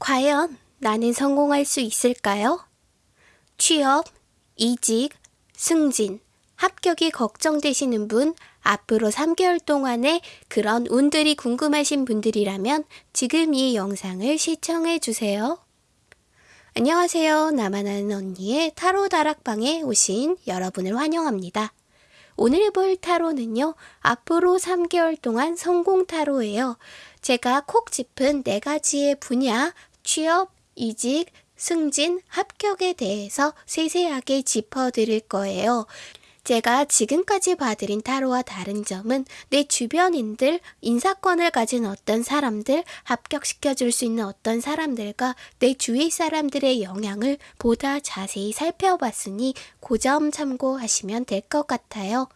과연 나는 성공할 수 있을까요? 취업, 이직, 승진, 합격이 걱정되시는 분, 앞으로 3개월 동안의 그런 운들이 궁금하신 분들이라면 지금 이 영상을 시청해 주세요. 안녕하세요. 나만 아는 언니의 타로 다락방에 오신 여러분을 환영합니다. 오늘 볼 타로는요, 앞으로 3개월 동안 성공 타로예요. 제가 콕 짚은 네 가지의 분야, 취업, 이직, 승진, 합격에 대해서 세세하게 짚어드릴 거예요. 제가 지금까지 봐드린 타로와 다른 점은 내 주변인들, 인사권을 가진 어떤 사람들, 합격시켜줄 수 있는 어떤 사람들과 내 주위 사람들의 영향을 보다 자세히 살펴봤으니 그 점 참고하시면 될 것 같아요.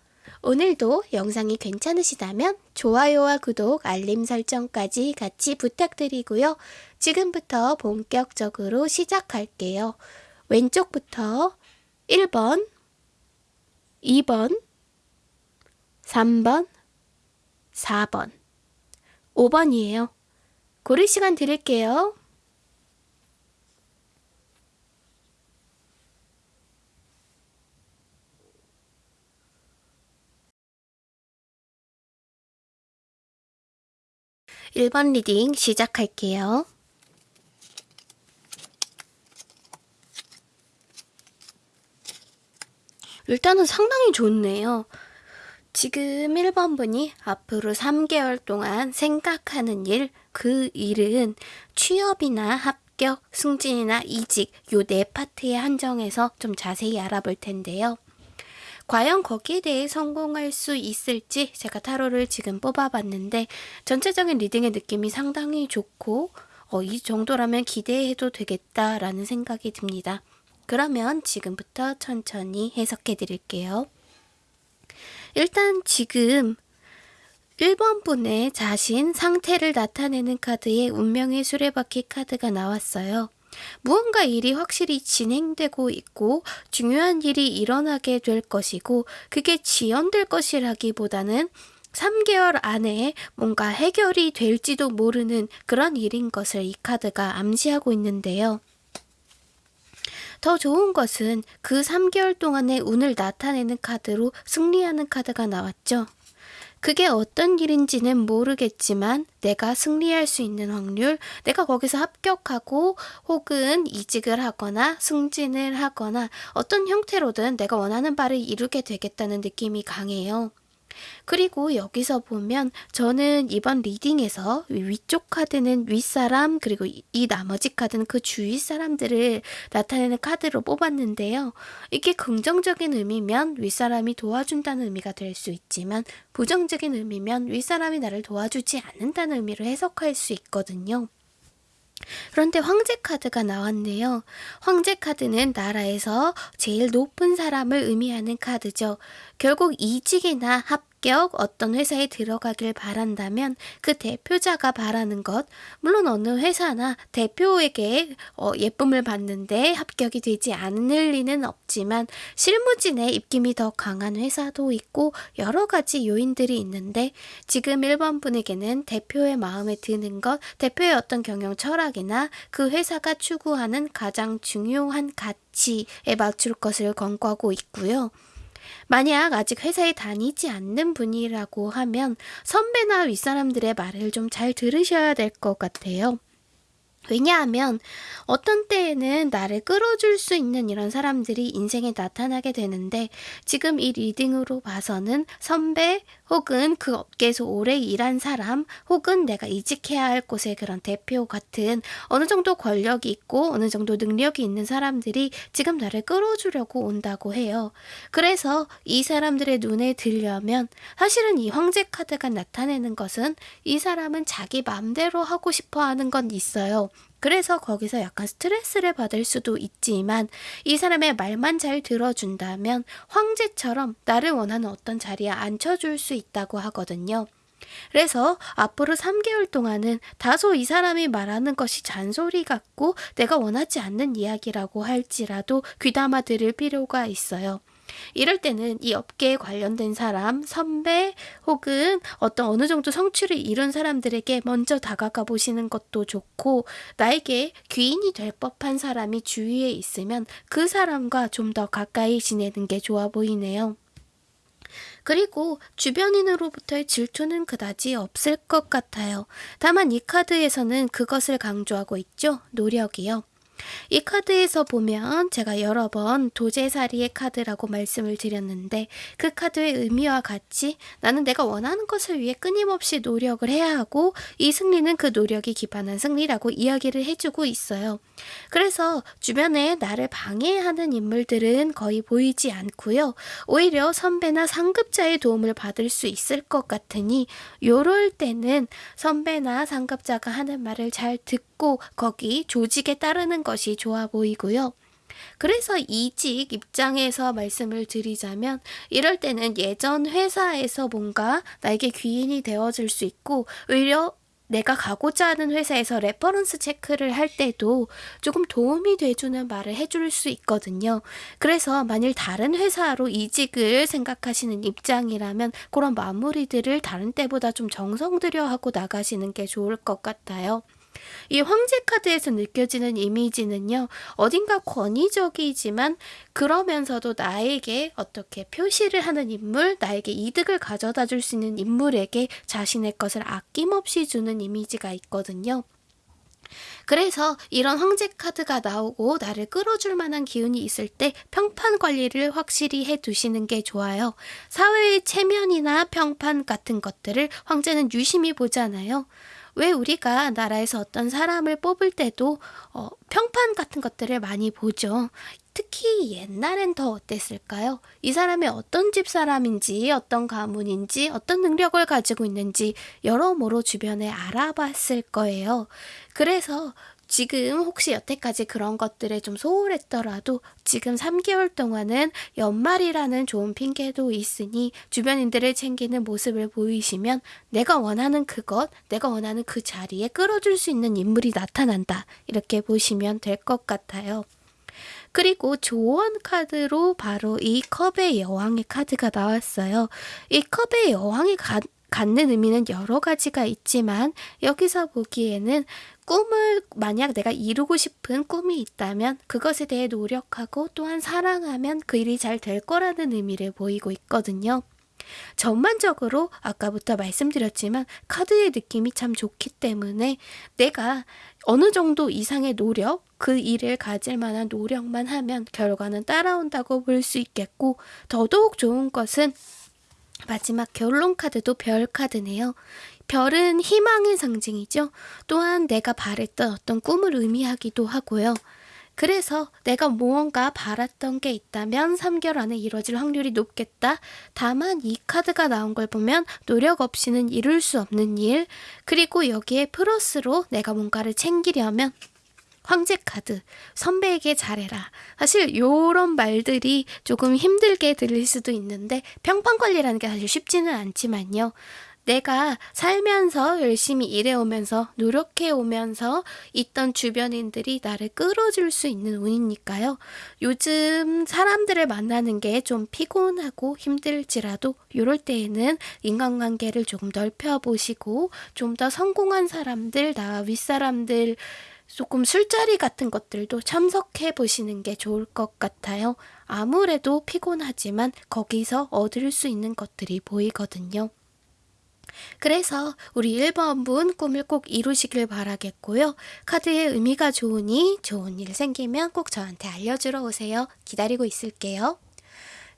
오늘도 영상이 괜찮으시다면 좋아요와 구독, 알림 설정까지 같이 부탁드리고요. 지금부터 본격적으로 시작할게요. 왼쪽부터 1번, 2번, 3번, 4번, 5번이에요. 고를 시간 드릴게요. 1번 reading 시작할게요. 일단은 상당히 좋네요. 지금 1번 분이 앞으로 3개월 동안 생각하는 일, 그 일은 취업이나 합격, 승진이나 이직 요 네 파트에 한정해서 좀 자세히 알아볼 텐데요. 과연 거기에 대해 성공할 수 있을지 제가 타로를 지금 뽑아봤는데 전체적인 리딩의 느낌이 상당히 좋고 어, 이 정도라면 기대해도 되겠다라는 생각이 듭니다. 그러면 지금부터 천천히 해석해 드릴게요. 일단 지금 1번 분의 자신 상태를 나타내는 카드에 운명의 수레바퀴 카드가 나왔어요. 무언가 일이 확실히 진행되고 있고 중요한 일이 일어나게 될 것이고 그게 지연될 것이라기보다는 3개월 안에 뭔가 해결이 될지도 모르는 그런 일인 것을 이 카드가 암시하고 있는데요. 더 좋은 것은 그 3개월 동안의 운을 나타내는 카드로 승리하는 카드가 나왔죠. 그게 어떤 일인지는 모르겠지만 내가 승리할 수 있는 확률, 내가 거기서 합격하고 혹은 이직을 하거나 승진을 하거나 어떤 형태로든 내가 원하는 바를 이루게 되겠다는 느낌이 강해요. 그리고 여기서 보면 저는 이번 리딩에서 위쪽 카드는 윗사람 그리고 이 나머지 카드는 그 주위 사람들을 나타내는 카드로 뽑았는데요. 이게 긍정적인 의미면 윗사람이 도와준다는 의미가 될 수 있지만 부정적인 의미면 윗사람이 나를 도와주지 않는다는 의미로 해석할 수 있거든요. 그런데 황제 카드가 나왔네요. 황제 카드는 나라에서 제일 높은 사람을 의미하는 카드죠. 결국 이직이나 합 합격 어떤 회사에 들어가길 바란다면 그 대표자가 바라는 것 물론 어느 회사나 대표에게 어, 예쁨을 받는데 합격이 되지 않을 리는 없지만 실무진의 입김이 더 강한 회사도 있고 여러 가지 요인들이 있는데 지금 1번 분에게는 대표의 마음에 드는 것 대표의 어떤 경영 철학이나 그 회사가 추구하는 가장 중요한 가치에 맞출 것을 권고하고 있고요. 만약 아직 회사에 다니지 않는 분이라고 하면 선배나 윗사람들의 말을 좀 잘 들으셔야 될 것 같아요. 왜냐하면 어떤 때에는 나를 끌어줄 수 있는 이런 사람들이 인생에 나타나게 되는데 지금 이 리딩으로 봐서는 선배 혹은 그 업계에서 오래 일한 사람 혹은 내가 이직해야 할 곳의 그런 대표 같은 어느 정도 권력이 있고 어느 정도 능력이 있는 사람들이 지금 나를 끌어주려고 온다고 해요. 그래서 이 사람들의 눈에 들려면 사실은 이 황제 카드가 나타내는 것은 이 사람은 자기 마음대로 하고 싶어 하는 건 있어요. 그래서 거기서 약간 스트레스를 받을 수도 있지만 이 사람의 말만 잘 들어준다면 황제처럼 나를 원하는 어떤 자리에 앉혀줄 수 있다고 하거든요. 그래서 앞으로 3개월 동안은 다소 이 사람이 말하는 것이 잔소리 같고 내가 원하지 않는 이야기라고 할지라도 귀담아 들을 필요가 있어요. 이럴 때는 이 업계에 관련된 사람, 선배 혹은 어떤 어느 정도 성취를 이룬 사람들에게 먼저 다가가 보시는 것도 좋고 나에게 귀인이 될 법한 사람이 주위에 있으면 그 사람과 좀 더 가까이 지내는 게 좋아 보이네요. 그리고 주변인으로부터의 질투는 그다지 없을 것 같아요. 다만 이 카드에서는 그것을 강조하고 있죠. 노력이요. 이 카드에서 보면 제가 여러 번 도제사리의 카드라고 말씀을 드렸는데 그 카드의 의미와 같이 나는 내가 원하는 것을 위해 끊임없이 노력을 해야 하고 이 승리는 그 노력이 기반한 승리라고 이야기를 해주고 있어요. 그래서 주변에 나를 방해하는 인물들은 거의 보이지 않고요. 오히려 선배나 상급자의 도움을 받을 수 있을 것 같으니 요럴 때는 선배나 상급자가 하는 말을 잘 듣고 거기 조직에 따르는 것이 좋아 보이고요. 그래서 이직 입장에서 말씀을 드리자면 이럴 때는 예전 회사에서 뭔가 나에게 귀인이 되어줄 수 있고 오히려 내가 가고자 하는 회사에서 reference check를 할 때도 조금 도움이 돼주는 말을 해줄 수 있거든요. 그래서 만일 다른 회사로 이직을 생각하시는 입장이라면 그런 마무리들을 다른 때보다 좀 정성 들여 하고 나가시는 게 좋을 것 같아요. 이 황제 카드에서 느껴지는 이미지는요, 어딘가 권위적이지만 그러면서도 나에게 어떻게 표시를 하는 인물, 나에게 이득을 가져다 줄 수 있는 인물에게 자신의 것을 아낌없이 주는 이미지가 있거든요. 그래서 이런 황제 카드가 나오고 나를 끌어줄 만한 기운이 있을 때 평판 관리를 확실히 해 두시는 게 좋아요. 사회의 체면이나 평판 같은 것들을 황제는 유심히 보잖아요. 왜 우리가 나라에서 어떤 사람을 뽑을 때도 어, 평판 같은 것들을 많이 보죠. 특히 옛날엔 더 어땠을까요? 이 사람이 어떤 집 사람인지, 어떤 가문인지, 어떤 능력을 가지고 있는지 여러모로 주변에 알아봤을 거예요. 그래서 지금 혹시 여태까지 그런 것들에 좀 소홀했더라도 지금 3개월 동안은 연말이라는 좋은 핑계도 있으니 주변인들을 챙기는 모습을 보이시면 내가 원하는 그것, 내가 원하는 그 자리에 끌어줄 수 있는 인물이 나타난다. 이렇게 보시면 될 것 같아요. 그리고 조언 카드로 바로 이 컵의 여왕의 카드가 나왔어요. 이 컵의 여왕이 가, 갖는 의미는 여러 가지가 있지만 여기서 보기에는 꿈을 만약 내가 이루고 싶은 꿈이 있다면 그것에 대해 노력하고 또한 사랑하면 그 일이 잘 될 거라는 의미를 보이고 있거든요. 전반적으로 아까부터 말씀드렸지만 카드의 느낌이 참 좋기 때문에 내가 어느 정도 이상의 노력, 그 일을 가질 만한 노력만 하면 결과는 따라온다고 볼 수 있겠고 더더욱 좋은 것은 마지막 결론 카드도 별 카드네요. 별은 희망의 상징이죠. 또한 내가 바랬던 어떤 꿈을 의미하기도 하고요. 그래서 내가 무언가 바랐던 게 있다면 3개월 안에 이뤄질 확률이 높겠다. 다만 이 카드가 나온 걸 보면 노력 없이는 이룰 수 없는 일, 그리고 여기에 플러스로 내가 뭔가를 챙기려면 황제 카드, 선배에게 잘해라. 사실 요런 말들이 조금 힘들게 들릴 수도 있는데 평판 관리라는 게 사실 쉽지는 않지만요. 내가 살면서 열심히 일해오면서 노력해오면서 있던 주변인들이 나를 끌어줄 수 있는 운이니까요. 요즘 사람들을 만나는 게 좀 피곤하고 힘들지라도 이럴 때에는 인간관계를 조금 넓혀보시고 좀 더 성공한 사람들, 나 윗사람들 조금 술자리 같은 것들도 참석해 보시는 게 좋을 것 같아요. 아무래도 피곤하지만 거기서 얻을 수 있는 것들이 보이거든요. 그래서 우리 1번 분 꿈을 꼭 이루시길 바라겠고요. 카드의 의미가 좋으니 좋은 일 생기면 꼭 저한테 알려주러 오세요. 기다리고 있을게요.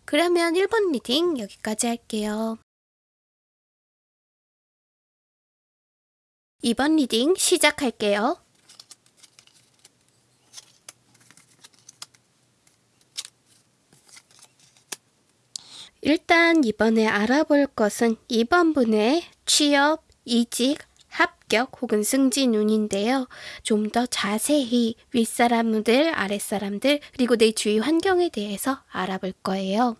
그러면 1번 reading 여기까지 할게요. 2번 reading 시작할게요. 일단 이번에 알아볼 것은 이번 분의 취업, 이직, 합격 혹은 승진 운인데요. 좀 더 자세히 윗사람들, 아랫사람들, 그리고 내 주위 환경에 대해서 알아볼 거예요.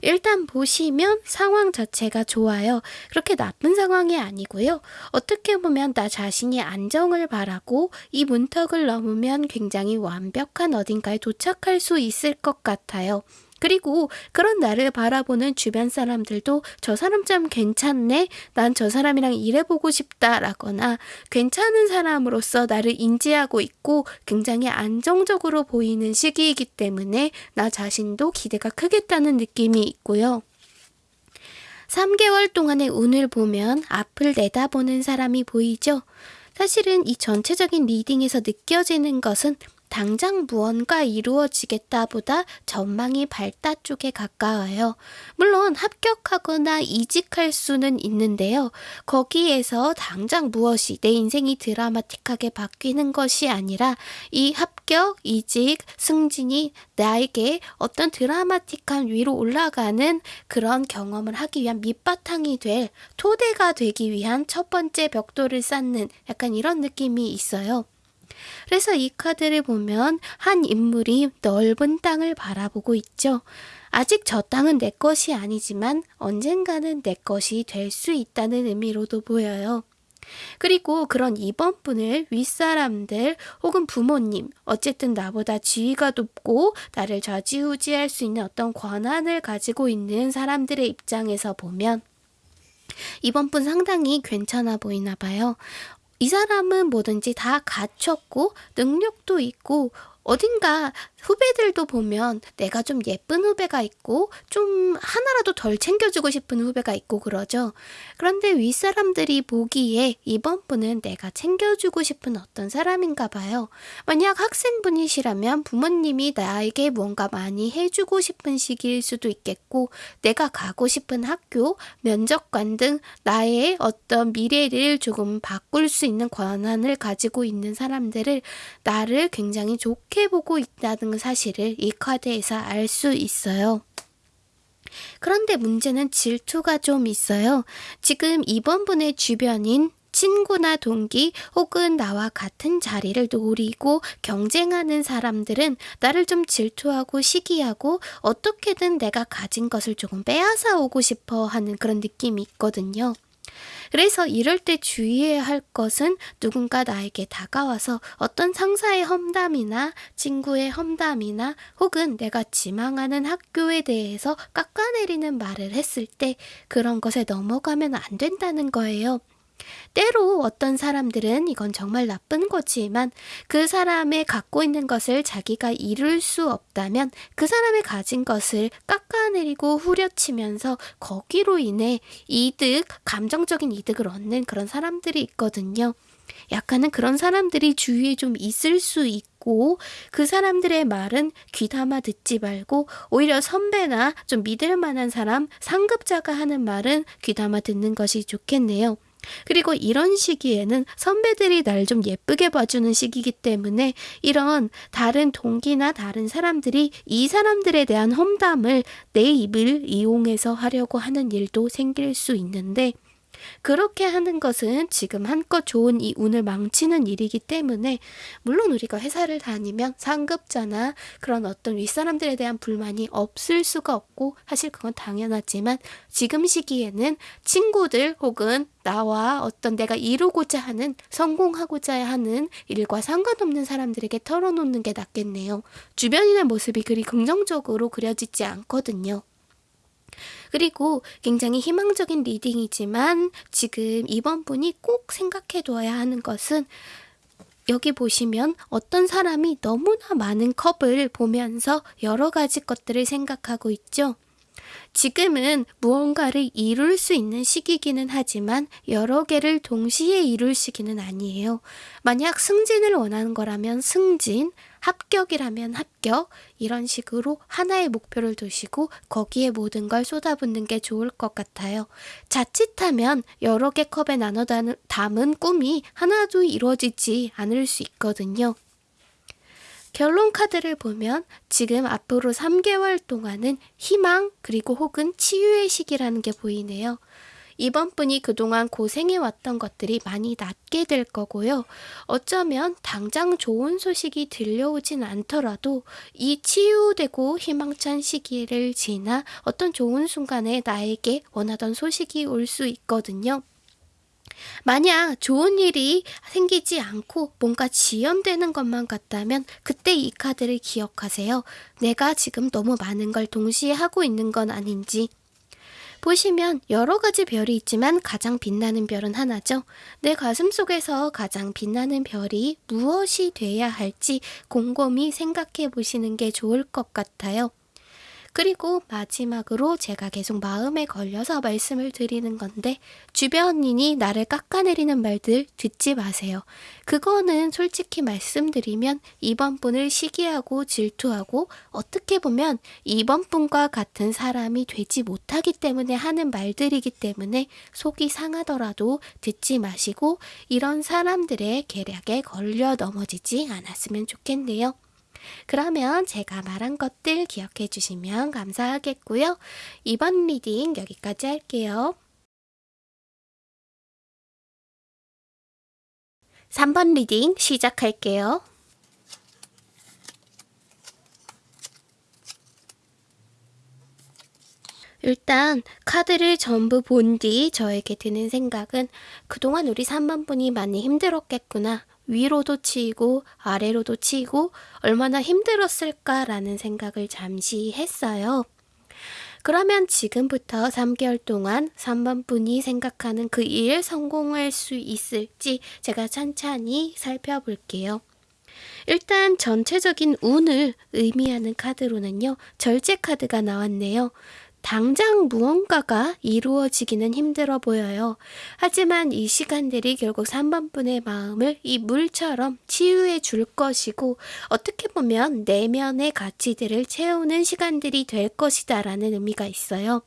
일단 보시면 상황 자체가 좋아요. 그렇게 나쁜 상황이 아니고요. 어떻게 보면 나 자신이 안정을 바라고 이 문턱을 넘으면 굉장히 완벽한 어딘가에 도착할 수 있을 것 같아요. 그리고 그런 나를 바라보는 주변 사람들도 저 사람 좀 괜찮네? 난 저 사람이랑 일해보고 싶다 라거나 괜찮은 사람으로서 나를 인지하고 있고 굉장히 안정적으로 보이는 시기이기 때문에 나 자신도 기대가 크겠다는 느낌이 있고요. 3개월 동안의 운을 보면 앞을 내다보는 사람이 보이죠? 사실은 이 전체적인 리딩에서 느껴지는 것은 당장 무언가 이루어지겠다 보다 전망이 밝다 쪽에 가까워요. 물론 합격하거나 이직할 수는 있는데요. 거기에서 당장 무엇이 내 인생이 드라마틱하게 바뀌는 것이 아니라 이 합격, 이직, 승진이 나에게 어떤 드라마틱한 위로 올라가는 그런 경험을 하기 위한 밑바탕이 될 토대가 되기 위한 첫 번째 벽돌을 쌓는 약간 이런 느낌이 있어요. 그래서 이 카드를 보면 한 인물이 넓은 땅을 바라보고 있죠. 아직 저 땅은 내 것이 아니지만 언젠가는 내 것이 될 수 있다는 의미로도 보여요. 그리고 그런 2번 분을 윗사람들 혹은 부모님, 어쨌든 나보다 지위가 높고 나를 좌지우지할 수 있는 어떤 권한을 가지고 있는 사람들의 입장에서 보면 이번 분 상당히 괜찮아 보이나 봐요. 이 사람은 뭐든지 다 갖췄고 능력도 있고 어딘가 후배들도 보면 내가 좀 예쁜 후배가 있고 좀 하나라도 덜 챙겨주고 싶은 후배가 있고 그러죠. 그런데 윗사람들이 보기에 이번 분은 내가 챙겨주고 싶은 어떤 사람인가 봐요. 만약 학생분이시라면 부모님이 나에게 뭔가 많이 해주고 싶은 시기일 수도 있겠고 내가 가고 싶은 학교, 면접관 등 나의 어떤 미래를 조금 바꿀 수 있는 권한을 가지고 있는 사람들을 나를 굉장히 좋게 보고 있다 는 사실을 이 카드에서 알 수 있어요. 그런데 문제는 질투가 좀 있어요. 지금 이번 분의 주변인 친구나 동기 혹은 나와 같은 자리를 노리고 경쟁하는 사람들은 나를 좀 질투하고 시기하고 어떻게든 내가 가진 것을 조금 빼앗아 오고 싶어 하는 그런 느낌이 있거든요. 그래서 이럴 때 주의해야 할 것은 누군가 나에게 다가와서 어떤 상사의 험담이나 친구의 험담이나 혹은 내가 지망하는 학교에 대해서 깎아내리는 말을 했을 때 그런 것에 넘어가면 안 된다는 거예요. 때로 어떤 사람들은 이건 정말 나쁜 거지만 그 사람의 갖고 있는 것을 자기가 이룰 수 없다면 그 사람의 가진 것을 깎아내리고 후려치면서 거기로 인해 이득, 감정적인 이득을 얻는 그런 사람들이 있거든요. 약간은 그런 사람들이 주위에 좀 있을 수 있고 그 사람들의 말은 귀담아 듣지 말고 오히려 선배나 좀 믿을 만한 사람, 상급자가 하는 말은 귀담아 듣는 것이 좋겠네요. 그리고 이런 시기에는 선배들이 날 좀 예쁘게 봐주는 시기이기 때문에 이런 다른 동기나 다른 사람들이 이 사람들에 대한 험담을 내 입을 이용해서 하려고 하는 일도 생길 수 있는데 그렇게 하는 것은 지금 한껏 좋은 이 운을 망치는 일이기 때문에 물론 우리가 회사를 다니면 상급자나 그런 어떤 윗사람들에 대한 불만이 없을 수가 없고 사실 그건 당연하지만 지금 시기에는 친구들 혹은 나와 어떤 내가 이루고자 하는 성공하고자 하는 일과 상관없는 사람들에게 털어놓는 게 낫겠네요. 주변인의 모습이 그리 긍정적으로 그려지지 않거든요. 그리고 굉장히 희망적인 리딩이지만 지금 이번 분이 꼭 생각해 둬야 하는 것은 여기 보시면 어떤 사람이 너무나 많은 컵을 보면서 여러 가지 것들을 생각하고 있죠. 지금은 무언가를 이룰 수 있는 시기기는 하지만 여러 개를 동시에 이룰 시기는 아니에요. 만약 승진을 원하는 거라면 승진, 합격이라면 합격, 이런 식으로 하나의 목표를 두시고 거기에 모든 걸 쏟아붓는 게 좋을 것 같아요. 자칫하면 여러 개 컵에 나눠 담은 꿈이 하나도 이루어지지 않을 수 있거든요. 결론 카드를 보면 지금 앞으로 3개월 동안은 희망 그리고 혹은 치유의 시기라는 게 보이네요. 이번 분이 그동안 고생해왔던 것들이 많이 낫게 될 거고요. 어쩌면 당장 좋은 소식이 들려오진 않더라도 이 치유되고 희망찬 시기를 지나 어떤 좋은 순간에 나에게 원하던 소식이 올 수 있거든요. 만약 좋은 일이 생기지 않고 뭔가 지연되는 것만 같다면 그때 이 카드를 기억하세요. 내가 지금 너무 많은 걸 동시에 하고 있는 건 아닌지. 보시면 여러 가지 별이 있지만 가장 빛나는 별은 하나죠. 내 가슴 속에서 가장 빛나는 별이 무엇이 돼야 할지 곰곰이 생각해 보시는 게 좋을 것 같아요. 그리고 마지막으로 제가 계속 마음에 걸려서 말씀을 드리는 건데 주변인이 나를 깎아내리는 말들 듣지 마세요. 그거는 솔직히 말씀드리면 이번 분을 시기하고 질투하고 어떻게 보면 이번 분과 같은 사람이 되지 못하기 때문에 하는 말들이기 때문에 속이 상하더라도 듣지 마시고 이런 사람들의 계략에 걸려 넘어지지 않았으면 좋겠네요. 그러면 제가 말한 것들 기억해 주시면 감사하겠고요. 이번 reading 여기까지 할게요. 3번 reading 시작할게요. 일단 카드를 전부 본 뒤 저에게 드는 생각은 그동안 우리 3번 분이 많이 힘들었겠구나. 위로도 치이고 아래로도 치이고 얼마나 힘들었을까라는 생각을 잠시 했어요. 그러면 지금부터 3개월 동안 3번 분이 생각하는 그 일 성공할 수 있을지 제가 천천히 살펴볼게요. 일단 전체적인 운을 의미하는 카드로는요, 절제 카드가 나왔네요. 당장 무언가가 이루어지기는 힘들어 보여요. 하지만 이 시간들이 결국 3번 분의 마음을 이 물처럼 치유해 줄 것이고 어떻게 보면 내면의 가치들을 채우는 시간들이 될 것이다 라는 의미가 있어요.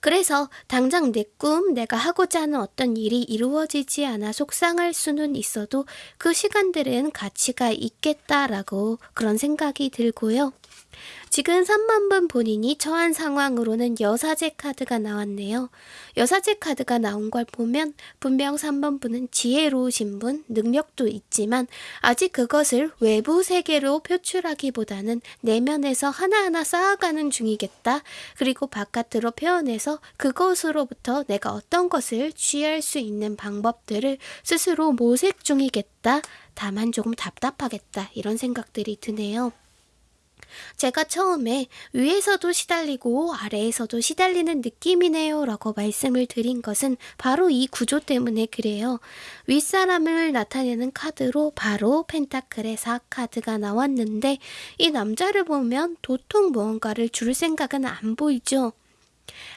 그래서 당장 내 꿈, 내가 하고자 하는 어떤 일이 이루어지지 않아 속상할 수는 있어도 그 시간들은 가치가 있겠다라고 그런 생각이 들고요. 지금 3만 번 본인이 처한 상황으로는 여사제 카드가 나왔네요. 여사제 카드가 나온 걸 보면 분명 3번 분은 지혜로우신 분, 능력도 있지만 아직 그것을 외부 세계로 표출하기보다는 내면에서 하나하나 쌓아가는 중이겠다. 그리고 바깥으로 표현해서 그것으로부터 내가 어떤 것을 취할 수 있는 방법들을 스스로 모색 중이겠다. 다만 조금 답답하겠다. 이런 생각들이 드네요. 제가 처음에 위에서도 시달리고 아래에서도 시달리는 느낌이네요 라고 말씀을 드린 것은 바로 이 구조 때문에 그래요. 윗사람을 나타내는 카드로 바로 펜타클의 4카드가 나왔는데 이 남자를 보면 도통 무언가를 줄 생각은 안 보이죠.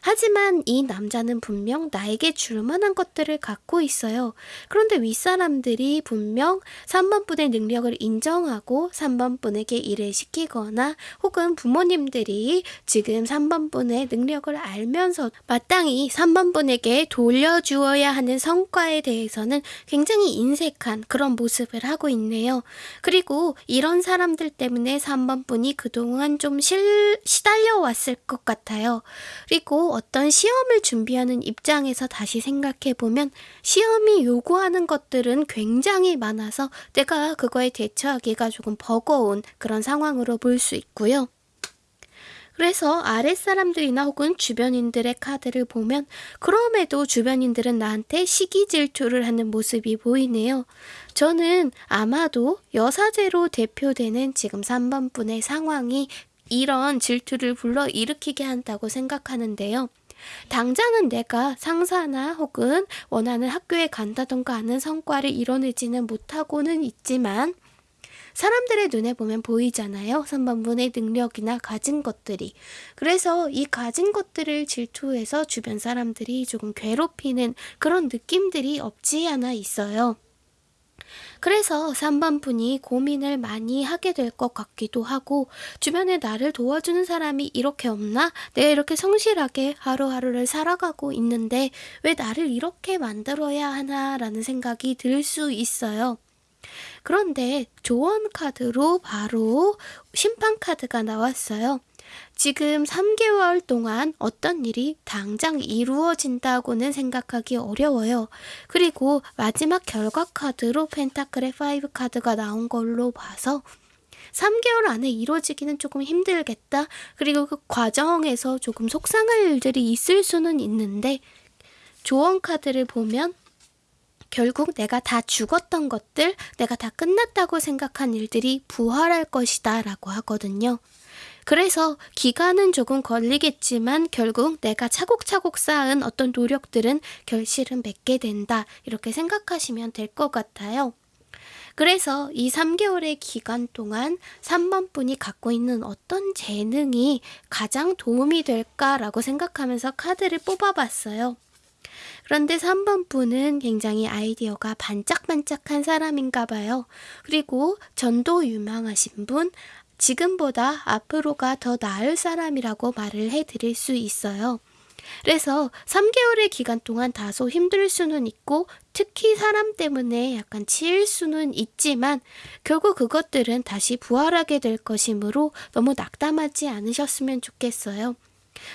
하지만 이 남자는 분명 나에게 줄 만한 것들을 갖고 있어요. 그런데 윗사람들이 분명 3번분의 능력을 인정하고 3번분에게 일을 시키거나 혹은 부모님들이 지금 3번분의 능력을 알면서 마땅히 3번분에게 돌려주어야 하는 성과에 대해서는 굉장히 인색한 그런 모습을 하고 있네요. 그리고 이런 사람들 때문에 3번분이 그동안 좀 실, 시달려 왔을 것 같아요. 그리고 어떤 시험을 준비하는 입장에서 다시 생각해 보면 시험이 요구하는 것들은 굉장히 많아서 내가 그거에 대처하기가 조금 버거운 그런 상황으로 볼 수 있고요. 그래서 아랫사람들이나 혹은 주변인들의 카드를 보면 그럼에도 주변인들은 나한테 시기 질투를 하는 모습이 보이네요. 저는 아마도 여사제로 대표되는 지금 3번 분의 상황이 이런 질투를 불러 일으키게 한다고 생각하는데요. 당장은 내가 상사나 혹은 원하는 학교에 간다던가 하는 성과를 이뤄내지는 못하고는 있지만 사람들의 눈에 보면 보이잖아요. 3번분의 능력이나 가진 것들이. 그래서 이 가진 것들을 질투해서 주변 사람들이 조금 괴롭히는 그런 느낌들이 없지 않아 있어요. 그래서 3번 분이 고민을 많이 하게 될 것 같기도 하고 주변에 나를 도와주는 사람이 이렇게 없나? 내가 이렇게 성실하게 하루하루를 살아가고 있는데 왜 나를 이렇게 만들어야 하나? 라는 생각이 들 수 있어요. 그런데 조언 카드로 바로 심판 카드가 나왔어요. 지금 3개월 동안 어떤 일이 당장 이루어진다고는 생각하기 어려워요. 그리고 마지막 결과 카드로 펜타클의 5 카드가 나온 걸로 봐서 3개월 안에 이루어지기는 조금 힘들겠다. 그리고 그 과정에서 조금 속상할 일들이 있을 수는 있는데 조언 카드를 보면 결국 내가 다 죽었던 것들, 내가 다 끝났다고 생각한 일들이 부활할 것이다 라고 하거든요. 그래서 기간은 조금 걸리겠지만 결국 내가 차곡차곡 쌓은 어떤 노력들은 결실은 맺게 된다. 이렇게 생각하시면 될 것 같아요. 그래서 이 3개월의 기간 동안 3번 분이 갖고 있는 어떤 재능이 가장 도움이 될까라고 생각하면서 카드를 뽑아봤어요. 그런데 3번 분은 굉장히 아이디어가 반짝반짝한 사람인가 봐요. 그리고 전도 유망하신 분, 지금보다 앞으로가 더 나을 사람이라고 말을 해드릴 수 있어요. 그래서 3개월의 기간 동안 다소 힘들 수는 있고 특히 사람 때문에 약간 치일 수는 있지만 결국 그것들은 다시 부활하게 될 것이므로 너무 낙담하지 않으셨으면 좋겠어요.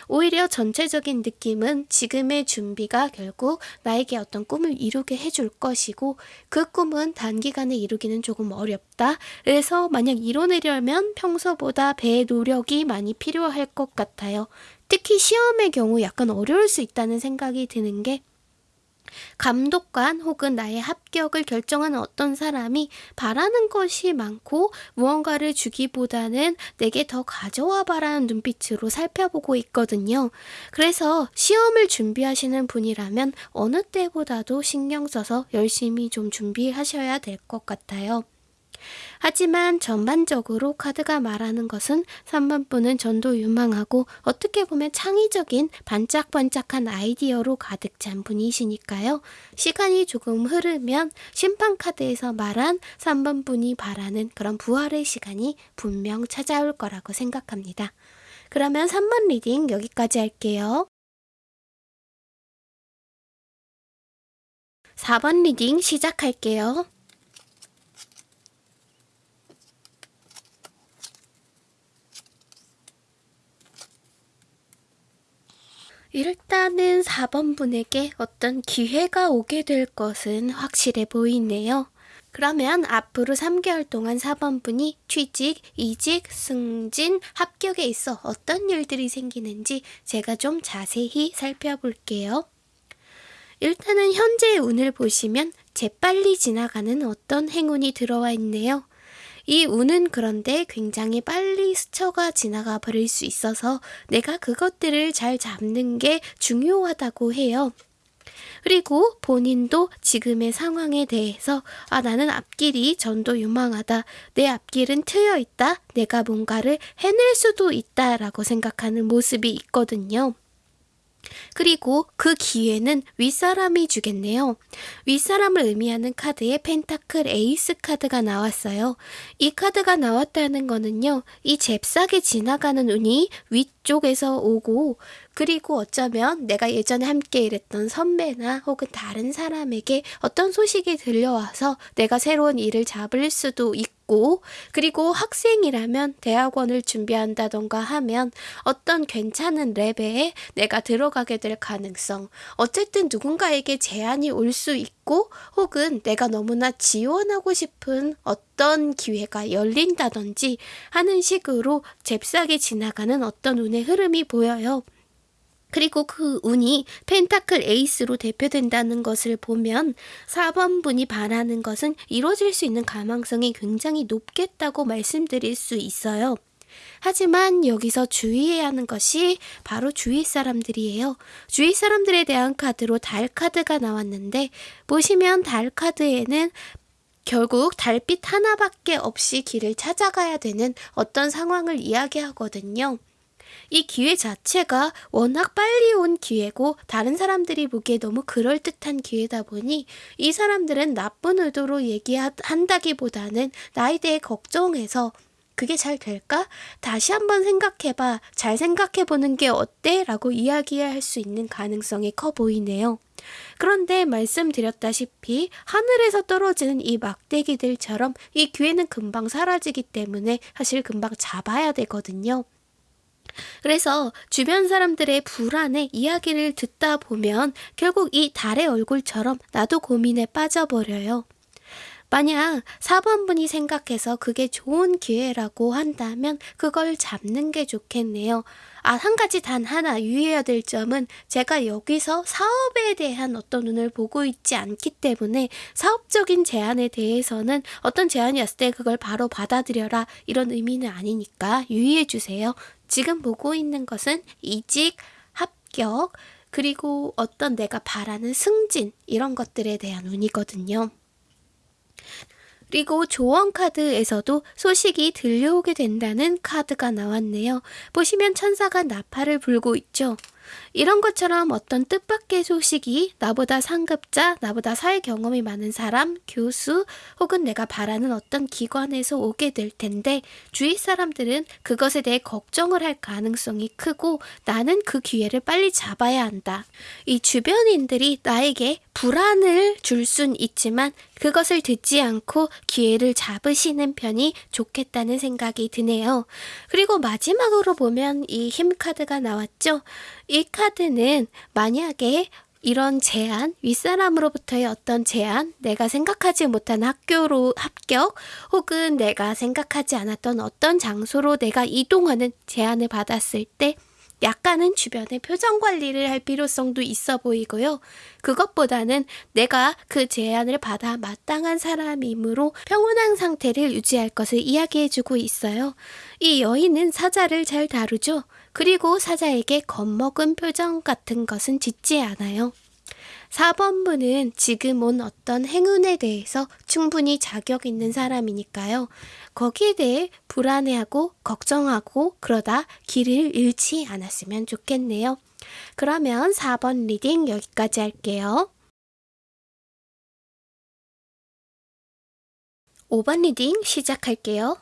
오히려 전체적인 느낌은 지금의 준비가 결국 나에게 어떤 꿈을 이루게 해줄 것이고 그 꿈은 단기간에 이루기는 조금 어렵다. 그래서 만약 이뤄내려면 평소보다 배의 노력이 많이 필요할 것 같아요. 특히 시험의 경우 약간 어려울 수 있다는 생각이 드는 게 감독관 혹은 나의 합격을 결정하는 어떤 사람이 바라는 것이 많고 무언가를 주기보다는 내게 더 가져와 바라는 눈빛으로 살펴보고 있거든요. 그래서 시험을 준비하시는 분이라면 어느 때보다도 신경 써서 열심히 좀 준비하셔야 될 것 같아요. 하지만 전반적으로 카드가 말하는 것은 3번 분은 전도 유망하고 어떻게 보면 창의적인 반짝반짝한 아이디어로 가득 찬 분이시니까요. 시간이 조금 흐르면 심판 카드에서 말한 3번 분이 바라는 그런 부활의 시간이 분명 찾아올 거라고 생각합니다. 그러면 3번 reading 여기까지 할게요. 4번 reading 시작할게요. 일단은 4번 분에게 어떤 기회가 오게 될 것은 확실해 보이네요. 그러면 앞으로 3개월 동안 4번 분이 취직, 이직, 승진, 합격에 있어 어떤 일들이 생기는지 제가 좀 자세히 살펴볼게요. 일단은 현재의 운을 보시면 재빨리 지나가는 어떤 행운이 들어와 있네요. 이 운은 그런데 굉장히 빨리 스쳐가 지나가 버릴 수 있어서 내가 그것들을 잘 잡는 게 중요하다고 해요. 그리고 본인도 지금의 상황에 대해서 아 나는 앞길이 전도 유망하다. 내 앞길은 트여 있다. 내가 뭔가를 해낼 수도 있다라고 생각하는 모습이 있거든요. 그리고 그 기회는 윗사람이 주겠네요. 윗사람을 의미하는 카드에 펜타클 에이스 카드가 나왔어요. 이 카드가 나왔다는 거는요. 이 잽싸게 지나가는 운이 위쪽에서 오고 그리고 어쩌면 내가 예전에 함께 일했던 선배나 혹은 다른 사람에게 어떤 소식이 들려와서 내가 새로운 일을 잡을 수도 있고 그리고 학생이라면 대학원을 준비한다던가 하면 어떤 괜찮은 랩에 내가 들어가게 될 가능성 어쨌든 누군가에게 제안이 올 수 있고 혹은 내가 너무나 지원하고 싶은 어떤 기회가 열린다든지 하는 식으로 잽싸게 지나가는 어떤 운의 흐름이 보여요. 그리고 그 운이 펜타클 에이스로 대표된다는 것을 보면 4번 분이 바라는 것은 이루어질 수 있는 가망성이 굉장히 높겠다고 말씀드릴 수 있어요. 하지만 여기서 주의해야 하는 것이 바로 주위 사람들이에요. 주위 사람들에 대한 카드로 달 카드가 나왔는데 보시면 달 카드에는 결국 달빛 하나밖에 없이 길을 찾아가야 되는 어떤 상황을 이야기하거든요. 이 기회 자체가 워낙 빨리 온 기회고 다른 사람들이 보기에 너무 그럴듯한 기회다 보니 이 사람들은 나쁜 의도로 얘기한다기보다는 나에 대해 걱정해서 그게 잘 될까? 다시 한번 생각해봐. 잘 생각해보는 게 어때? 라고 이야기할 수 있는 가능성이 커 보이네요. 그런데 말씀드렸다시피 하늘에서 떨어지는 이 막대기들처럼 이 기회는 금방 사라지기 때문에 사실 금방 잡아야 되거든요. 그래서 주변 사람들의 불안에 이야기를 듣다 보면 결국 이 달의 얼굴처럼 나도 고민에 빠져버려요. 만약 4번분이 생각해서 그게 좋은 기회라고 한다면 그걸 잡는 게 좋겠네요. 아, 한 가지 단 하나 유의해야 될 점은 제가 여기서 사업에 대한 어떤 눈을 보고 있지 않기 때문에 사업적인 제안에 대해서는 어떤 제안이 왔을 때 그걸 바로 받아들여라 이런 의미는 아니니까 유의해 주세요. 지금 보고 있는 것은 이직, 합격, 그리고 어떤 내가 바라는 승진 이런 것들에 대한 운이거든요. 그리고 조언 카드에서도 소식이 들려오게 된다는 카드가 나왔네요. 보시면 천사가 나팔을 불고 있죠. 이런 것처럼 어떤 뜻밖의 소식이 나보다 상급자, 나보다 사회 경험이 많은 사람, 교수, 혹은 내가 바라는 어떤 기관에서 오게 될 텐데 주위 사람들은 그것에 대해 걱정을 할 가능성이 크고 나는 그 기회를 빨리 잡아야 한다. 이 주변인들이 나에게 불안을 줄 순 있지만 그것을 듣지 않고 기회를 잡으시는 편이 좋겠다는 생각이 드네요. 그리고 마지막으로 보면 이 힘 카드가 나왔죠. 이 카드는 만약에 이런 제안, 윗사람으로부터의 어떤 제안, 내가 생각하지 못한 학교로 합격, 혹은 내가 생각하지 않았던 어떤 장소로 내가 이동하는 제안을 받았을 때 약간은 주변의 표정 관리를 할 필요성도 있어 보이고요. 그것보다는 내가 그 제안을 받아 마땅한 사람이므로 평온한 상태를 유지할 것을 이야기해주고 있어요. 이 여인은 사자를 잘 다루죠. 그리고 사자에게 겁먹은 표정 같은 것은 짓지 않아요. 4번분은 지금 온 어떤 행운에 대해서 충분히 자격 있는 사람이니까요. 거기에 대해 불안해하고 걱정하고 그러다 길을 잃지 않았으면 좋겠네요. 그러면 4번 reading 여기까지 할게요. 5번 reading 시작할게요.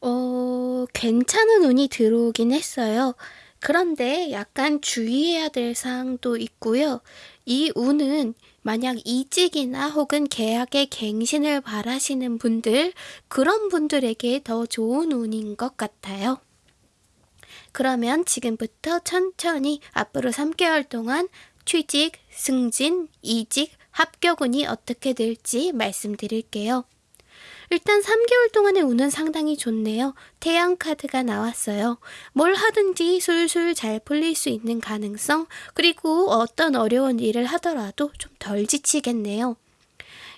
어, 괜찮은 운이 들어오긴 했어요. 그런데 약간 주의해야 될 사항도 있고요. 이 운은 만약 이직이나 혹은 계약의 갱신을 바라시는 분들, 그런 분들에게 더 좋은 운인 것 같아요. 그러면 지금부터 천천히 앞으로 3개월 동안 취직, 승진, 이직, 합격운이 어떻게 될지 말씀드릴게요. 일단 3개월 동안의 운은 상당히 좋네요. 태양 카드가 나왔어요. 뭘 하든지 술술 잘 풀릴 수 있는 가능성, 그리고 어떤 어려운 일을 하더라도 좀 덜 지치겠네요.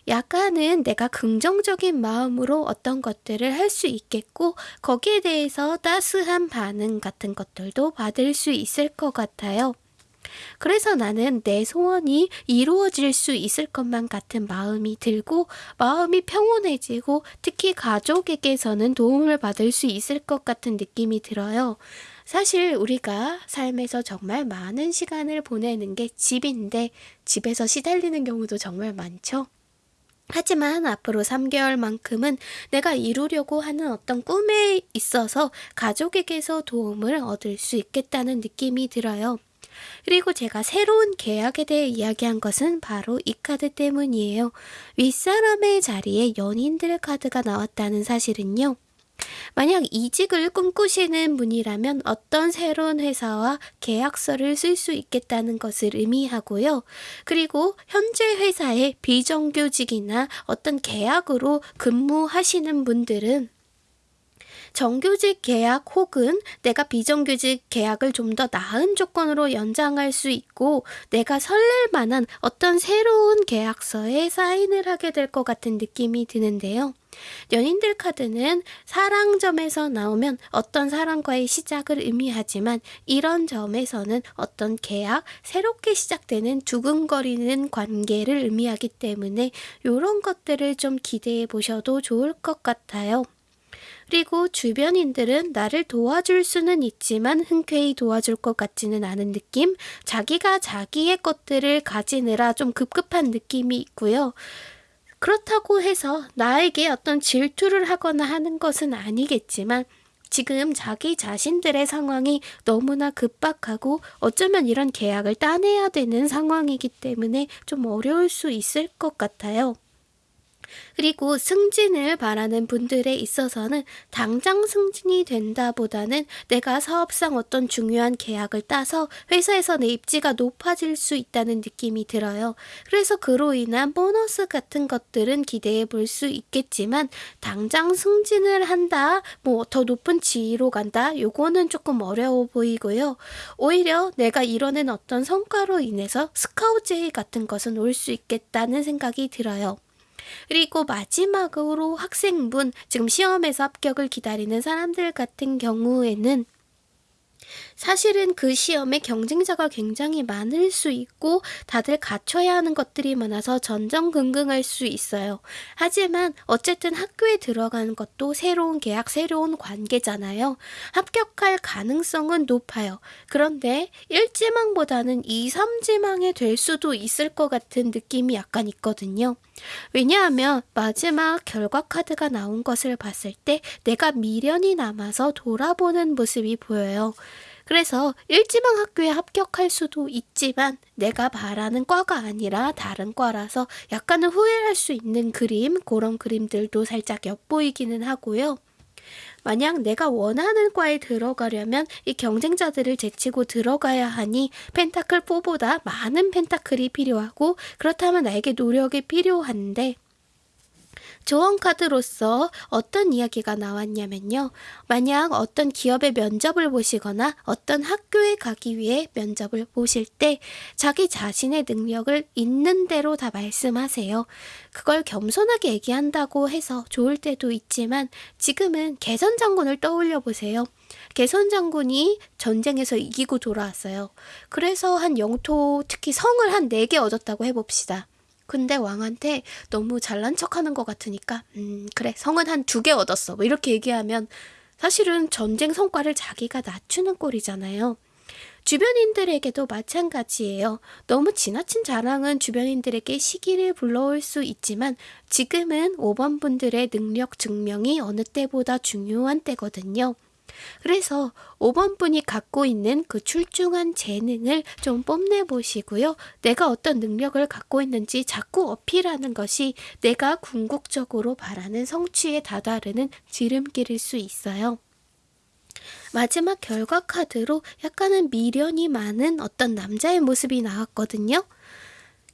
약간은 내가 긍정적인 마음으로 어떤 것들을 할 수 있겠고, 거기에 대해서 따스한 반응 같은 것들도 받을 수 있을 것 같아요. 그래서 나는 내 소원이 이루어질 수 있을 것만 같은 마음이 들고 마음이 평온해지고 특히 가족에게서는 도움을 받을 수 있을 것 같은 느낌이 들어요. 사실 우리가 삶에서 정말 많은 시간을 보내는 게 집인데 집에서 시달리는 경우도 정말 많죠. 하지만 앞으로 3개월만큼은 내가 이루려고 하는 어떤 꿈에 있어서 가족에게서 도움을 얻을 수 있겠다는 느낌이 들어요. 그리고 제가 새로운 계약에 대해 이야기한 것은 바로 이 카드 때문이에요. 윗사람의 자리에 연인들 카드가 나왔다는 사실은요. 만약 이직을 꿈꾸시는 분이라면 어떤 새로운 회사와 계약서를 쓸 수 있겠다는 것을 의미하고요. 그리고 현재 회사의 비정규직이나 어떤 계약으로 근무하시는 분들은 정규직 계약 혹은 내가 비정규직 계약을 좀 더 나은 조건으로 연장할 수 있고 내가 설렐 만한 어떤 새로운 계약서에 사인을 하게 될 것 같은 느낌이 드는데요. 연인들 카드는 사랑점에서 나오면 어떤 사랑과의 시작을 의미하지만 이런 점에서는 어떤 계약, 새롭게 시작되는 두근거리는 관계를 의미하기 때문에 이런 것들을 좀 기대해 보셔도 좋을 것 같아요. 그리고 주변인들은 나를 도와줄 수는 있지만 흔쾌히 도와줄 것 같지는 않은 느낌? 자기가 자기의 것들을 가지느라 좀 급급한 느낌이 있고요. 그렇다고 해서 나에게 어떤 질투를 하거나 하는 것은 아니겠지만 지금 자기 자신들의 상황이 너무나 급박하고 어쩌면 이런 계약을 따내야 되는 상황이기 때문에 좀 어려울 수 있을 것 같아요. 그리고 승진을 바라는 분들에 있어서는 당장 승진이 된다보다는 내가 사업상 어떤 중요한 계약을 따서 회사에서 내 입지가 높아질 수 있다는 느낌이 들어요. 그래서 그로 인한 보너스 같은 것들은 기대해 볼 수 있겠지만 당장 승진을 한다, 뭐 더 높은 지위로 간다, 요거는 조금 어려워 보이고요. 오히려 내가 이뤄낸 어떤 성과로 인해서 스카우제이 같은 것은 올 수 있겠다는 생각이 들어요. 그리고 마지막으로 학생분, 지금 시험에서 합격을 기다리는 사람들 같은 경우에는 사실은 그 시험에 경쟁자가 굉장히 많을 수 있고 다들 갖춰야 하는 것들이 많아서 전전긍긍할 수 있어요. 하지만 어쨌든 학교에 들어가는 것도 새로운 계약, 새로운 관계잖아요. 합격할 가능성은 높아요. 그런데 1지망보다는 2, 3지망에 될 수도 있을 것 같은 느낌이 약간 있거든요. 왜냐하면 마지막 결과 카드가 나온 것을 봤을 때 내가 미련이 남아서 돌아보는 모습이 보여요. 그래서 일지망 학교에 합격할 수도 있지만 내가 바라는 과가 아니라 다른 과라서 약간은 후회할 수 있는 그림, 그런 그림들도 살짝 엿보이기는 하고요. 만약 내가 원하는 과에 들어가려면 이 경쟁자들을 제치고 들어가야 하니 펜타클 4보다 많은 펜타클이 필요하고 그렇다면 나에게 노력이 필요한데 조언 카드로서 어떤 이야기가 나왔냐면요. 만약 어떤 기업의 면접을 보시거나 어떤 학교에 가기 위해 면접을 보실 때 자기 자신의 능력을 있는 대로 다 말씀하세요. 그걸 겸손하게 얘기한다고 해서 좋을 때도 있지만 지금은 개선 장군을 떠올려 보세요. 개선 장군이 전쟁에서 이기고 돌아왔어요. 그래서 한 영토, 특히 성을 한 4개 얻었다고 해봅시다. 근데 왕한테 너무 잘난 척 하는 것 같으니까, 음, 그래, 성은 한 두 개 얻었어. 뭐 이렇게 얘기하면 사실은 전쟁 성과를 자기가 낮추는 꼴이잖아요. 주변인들에게도 마찬가지예요. 너무 지나친 자랑은 주변인들에게 시기를 불러올 수 있지만 지금은 5번 분들의 능력 증명이 어느 때보다 중요한 때거든요. 그래서 5번 분이 갖고 있는 그 출중한 재능을 좀 뽐내 보시고요. 내가 어떤 능력을 갖고 있는지 자꾸 어필하는 것이 내가 궁극적으로 바라는 성취에 다다르는 지름길일 수 있어요. 마지막 결과 카드로 약간은 미련이 많은 어떤 남자의 모습이 나왔거든요.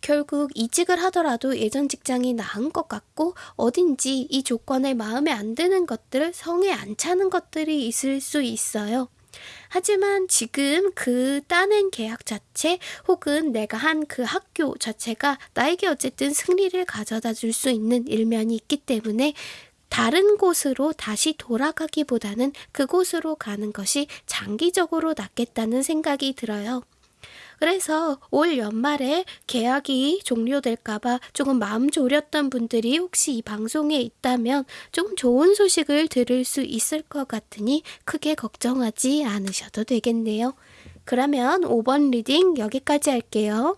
결국 이직을 하더라도 예전 직장이 나은 것 같고 어딘지 이 조건에 마음에 안 드는 것들, 성에 안 차는 것들이 있을 수 있어요. 하지만 지금 그 따낸 계약 자체 혹은 내가 한 그 학교 자체가 나에게 어쨌든 승리를 가져다 줄 수 있는 일면이 있기 때문에 다른 곳으로 다시 돌아가기보다는 그곳으로 가는 것이 장기적으로 낫겠다는 생각이 들어요. 그래서 올 연말에 계약이 종료될까봐 조금 마음 졸였던 분들이 혹시 이 방송에 있다면 조금 좋은 소식을 들을 수 있을 것 같으니 크게 걱정하지 않으셔도 되겠네요. 그러면 5번 리딩 여기까지 할게요.